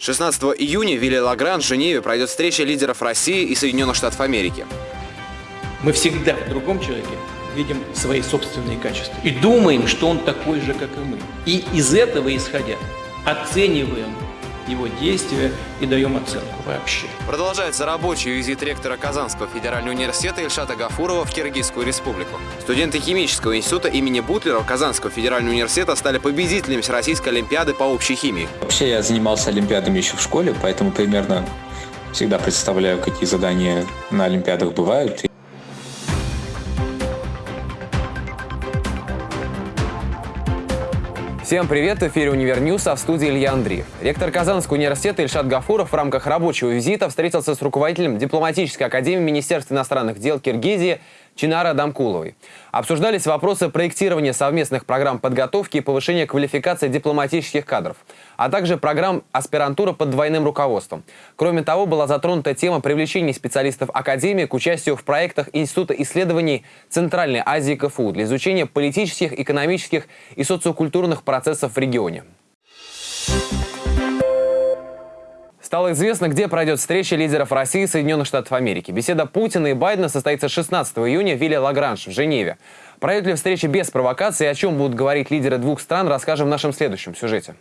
16 июня в Вилле Лагран в Женеве пройдет встреча лидеров России и Соединенных Штатов Америки. Мы всегда в другом человеке видим свои собственные качества и думаем, что он такой же, как и мы. И из этого исходя оцениваем его действия и даем оценку вообще. Продолжается рабочий визит ректора Казанского федерального университета Ильшата Гафурова в Киргизскую республику. Студенты химического института имени Бутлера Казанского федерального университета стали победителями Всероссийской олимпиады по общей химии. Вообще я занимался олимпиадами еще в школе, поэтому примерно всегда представляю, какие задания на олимпиадах бывают. Всем привет! В эфире «Универньюз», а в студии Илья Андреев. Ректор Казанского университета Ильшат Гафуров в рамках рабочего визита встретился с руководителем дипломатической академии Министерства иностранных дел Киргизии Чинара Дамкуловой. Обсуждались вопросы проектирования совместных программ подготовки и повышения квалификации дипломатических кадров, а также программ аспирантура под двойным руководством. Кроме того, была затронута тема привлечения специалистов Академии к участию в проектах Института исследований Центральной Азии КФУ для изучения политических, экономических и социокультурных процессов в регионе. Стало известно, где пройдет встреча лидеров России и Соединенных Штатов Америки. Беседа Путина и Байдена состоится 16 июня в Вилле Лагранж в Женеве. Пройдет ли встреча без провокации и о чем будут говорить лидеры двух стран, расскажем в нашем следующем сюжете.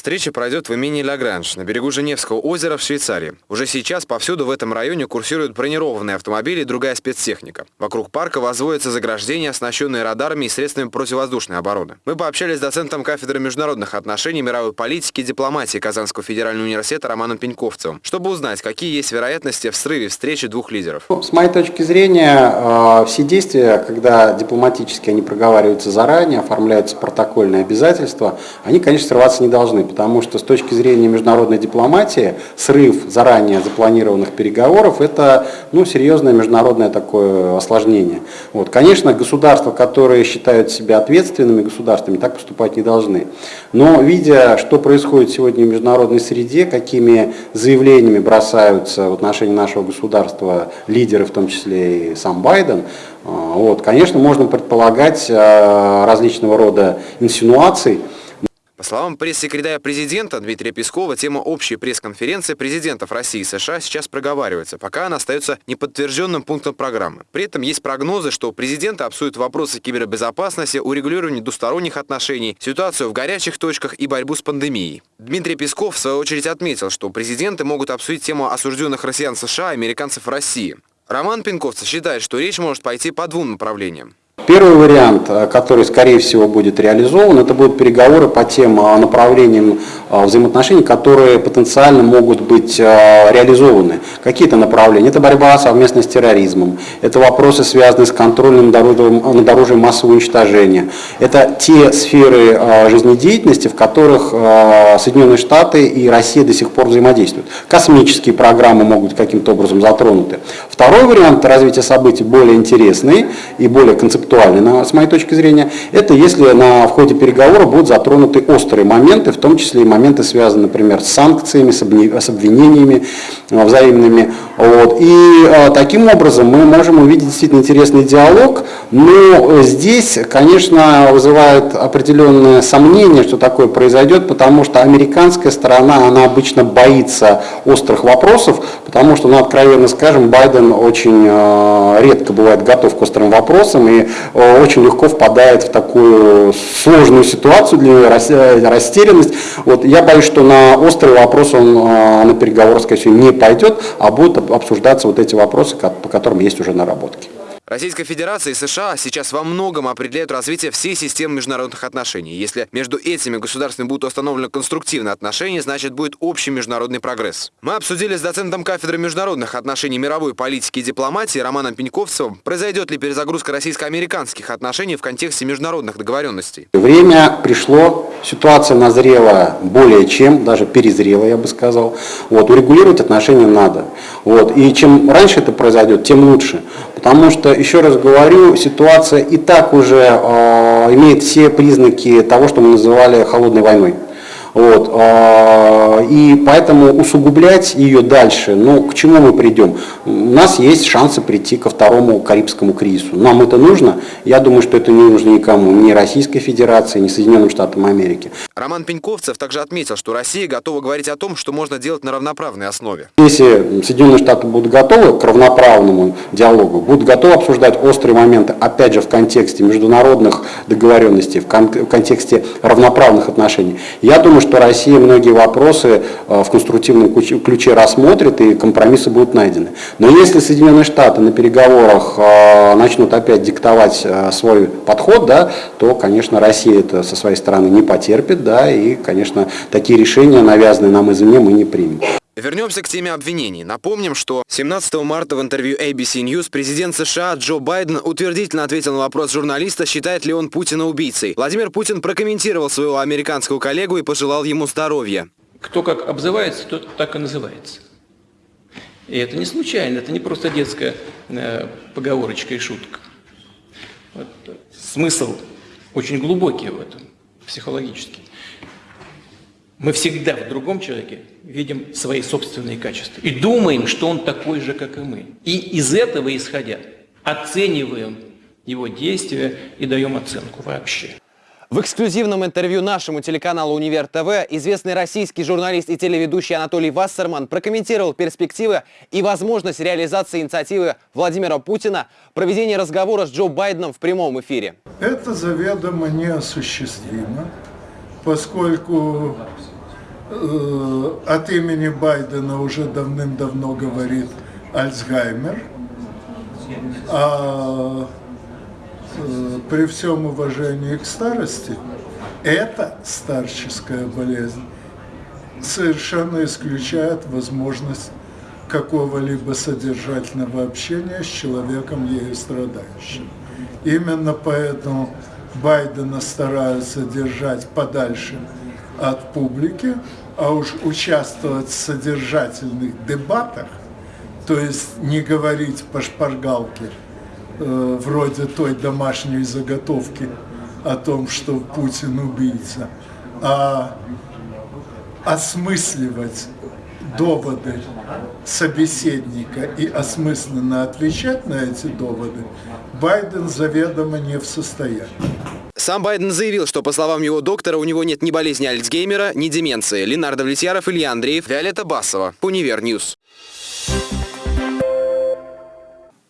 Встреча пройдет в имени Лагранж на берегу Женевского озера в Швейцарии. Уже сейчас повсюду в этом районе курсируют бронированные автомобили и другая спецтехника. Вокруг парка возводятся заграждения, оснащенные радарами и средствами противовоздушной обороны. Мы пообщались с доцентом кафедры международных отношений, мировой политики и дипломатии Казанского федерального университета Романом Пеньковцевым, чтобы узнать, какие есть вероятности в срыве встречи двух лидеров. Ну, с моей точки зрения, э, все действия, когда дипломатически они проговариваются заранее, оформляются протокольные обязательства, они, конечно, срываться не должны потому что с точки зрения международной дипломатии срыв заранее запланированных переговоров – это ну, серьезное международное такое осложнение. Вот. Конечно, государства, которые считают себя ответственными государствами, так поступать не должны. Но видя, что происходит сегодня в международной среде, какими заявлениями бросаются в отношении нашего государства лидеры, в том числе и сам Байден, а, вот, конечно, можно предполагать а, различного рода инсинуаций, по словам пресс-секретаря президента Дмитрия Пескова, тема общей пресс-конференции президентов России и США сейчас проговаривается, пока она остается неподтвержденным пунктом программы. При этом есть прогнозы, что президенты обсудят вопросы кибербезопасности, урегулирования двусторонних отношений, ситуацию в горячих точках и борьбу с пандемией. Дмитрий Песков в свою очередь отметил, что президенты могут обсудить тему осужденных россиян США и американцев России. Роман Пинковцев считает, что речь может пойти по двум направлениям. Первый вариант, э, который, скорее всего, будет реализован, это будут переговоры по тем э, направлениям э, взаимоотношений, которые потенциально могут быть реализованы. Какие-то направления. Это борьба совместно с терроризмом, это вопросы, связанные с контролем над оружием массового уничтожения. Это те сферы жизнедеятельности, в которых Соединенные Штаты и Россия до сих пор взаимодействуют. Космические программы могут каким-то образом затронуты. Второй вариант развития событий более интересный и более концептуальный с моей точки зрения, это если на, в ходе переговоров будут затронуты острые моменты, в том числе и моменты, связанные, например, с санкциями, с, обвинениями э, взаимными. Вот. И э, таким образом мы можем увидеть действительно интересный диалог, но здесь, конечно, вызывает определенное сомнение, что такое произойдет, потому что американская сторона, она обычно боится острых вопросов, потому что, ну, откровенно скажем, Байден очень э, редко бывает готов к острым вопросам, и Э, очень легко впадает в такую сложную ситуацию для растерянность. Вот, я боюсь, что на острый вопрос он э, на переговоры, скорее всего, не пойдет, а будут обсуждаться вот эти вопросы, по которым есть уже наработки. Российская Федерация и США сейчас во многом определяют развитие всей системы международных отношений. Если между этими государствами будут установлены конструктивные отношения, значит будет общий международный прогресс. Мы обсудили с доцентом кафедры международных отношений мировой политики и дипломатии Романом Пеньковцевым, произойдет ли перезагрузка российско-американских отношений в контексте международных договоренностей. Время пришло, ситуация назрела более чем, даже перезрела, я бы сказал. Вот, урегулировать отношения надо. Вот, и чем раньше это произойдет, тем лучше. Потому что, еще раз говорю, ситуация и так уже э, имеет все признаки того, что мы называли холодной войной. Вот, а, и поэтому усугублять ее дальше, ну, к чему мы придем? У нас есть шансы прийти ко второму Карибскому кризису. Нам это нужно? Я думаю, что это не нужно никому, ни Российской Федерации, ни Соединенным Штатам Америки. Роман Пеньковцев также отметил, что Россия готова говорить о том, что можно делать на равноправной основе. Если Соединенные Штаты будут готовы к равноправному диалогу, будут готовы обсуждать острые моменты, опять же, в контексте международных договоренностей, в, кон в контексте равноправных отношений, я думаю, что Россия многие вопросы э, в конструктивном ключе рассмотрит и компромиссы будут найдены. Но если Соединенные Штаты на переговорах э, начнут опять диктовать э, свой подход, да, то, конечно, Россия это со своей стороны не потерпит, да, и, конечно, такие решения, навязанные нам извне, мы не примем. Вернемся к теме обвинений. Напомним, что 17 марта в интервью ABC News президент США Джо Байден утвердительно ответил на вопрос журналиста, считает ли он Путина убийцей. Владимир Путин прокомментировал своего американского коллегу и пожелал ему здоровья. Кто как обзывается, тот так и называется. И это не случайно, это не просто детская э, поговорочка и шутка. Вот, смысл очень глубокий в этом, психологический. Мы всегда в другом человеке видим свои собственные качества и думаем, что он такой же, как и мы. И из этого исходя оцениваем его действия и даем оценку вообще. В эксклюзивном интервью нашему телеканалу «Универ ТВ» известный российский журналист и телеведущий Анатолий Вассерман прокомментировал перспективы и возможность реализации инициативы Владимира Путина проведения разговора с Джо Байденом в прямом эфире. Это заведомо неосуществимо, поскольку Э, от имени Байдена уже давным-давно говорит Альцгеймер, а э, при всем уважении к старости, эта старческая болезнь совершенно исключает возможность какого-либо содержательного общения с человеком, ею страдающим. Именно поэтому Байдена стараются держать подальше от публики, а уж участвовать в содержательных дебатах, то есть не говорить по шпаргалке, э, вроде той домашней заготовки о том, что Путин убийца, а осмысливать доводы собеседника и осмысленно отвечать на эти доводы, Байден заведомо не в состоянии. Сам Байден заявил, что, по словам его доктора, у него нет ни болезни Альцгеймера, ни деменции. Ленардо Влетьяров, Илья Андреев, Виолетта Басова. Универньюз.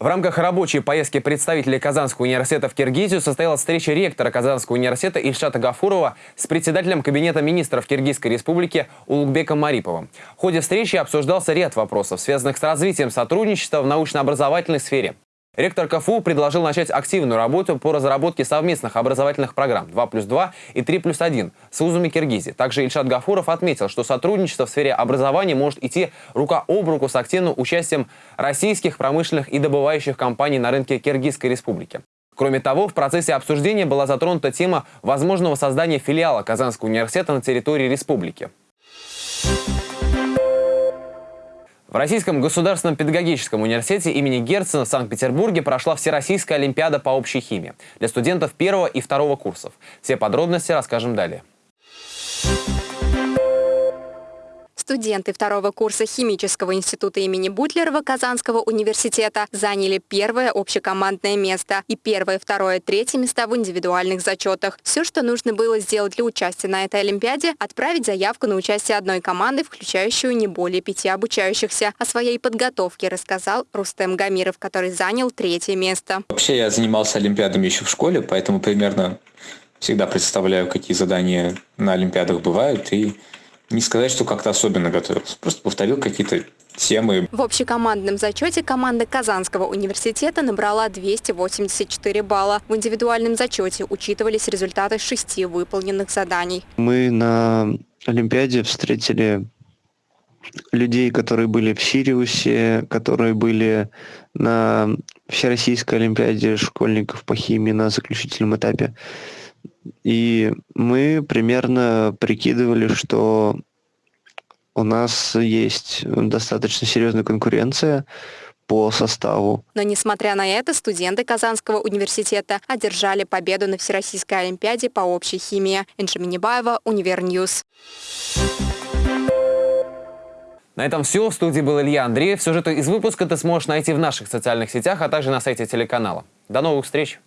В рамках рабочей поездки представителей Казанского университета в Киргизию состоялась встреча ректора Казанского университета Ильшата Гафурова с председателем Кабинета министров Киргизской республики Улугбеком Мариповым. В ходе встречи обсуждался ряд вопросов, связанных с развитием сотрудничества в научно-образовательной сфере. Ректор КФУ предложил начать активную работу по разработке совместных образовательных программ 2 плюс 2 и 3 плюс 1 с вузами Киргизии. Также Ильшат Гафуров отметил, что сотрудничество в сфере образования может идти рука об руку с активным участием российских промышленных и добывающих компаний на рынке Киргизской республики. Кроме того, в процессе обсуждения была затронута тема возможного создания филиала Казанского университета на территории республики. В Российском государственном педагогическом университете имени Герцена в Санкт-Петербурге прошла Всероссийская олимпиада по общей химии для студентов первого и второго курсов. Все подробности расскажем далее. Студенты второго курса Химического института имени Бутлерова Казанского университета заняли первое общекомандное место и первое, второе, третье места в индивидуальных зачетах. Все, что нужно было сделать для участия на этой Олимпиаде, отправить заявку на участие одной команды, включающую не более пяти обучающихся. О своей подготовке рассказал Рустем Гамиров, который занял третье место. Вообще я занимался Олимпиадами еще в школе, поэтому примерно всегда представляю, какие задания на Олимпиадах бывают и не сказать, что как-то особенно готовился. Просто повторил какие-то темы. В общекомандном зачете команда Казанского университета набрала 284 балла. В индивидуальном зачете учитывались результаты шести выполненных заданий. Мы на Олимпиаде встретили людей, которые были в Сириусе, которые были на Всероссийской Олимпиаде школьников по химии на заключительном этапе. И мы примерно прикидывали, что у нас есть достаточно серьезная конкуренция по составу. Но несмотря на это, студенты Казанского университета одержали победу на Всероссийской олимпиаде по общей химии. Энджи Минибаева, Univer News. На этом все. В студии был Илья Андреев. Сюжеты из выпуска ты сможешь найти в наших социальных сетях, а также на сайте телеканала. До новых встреч!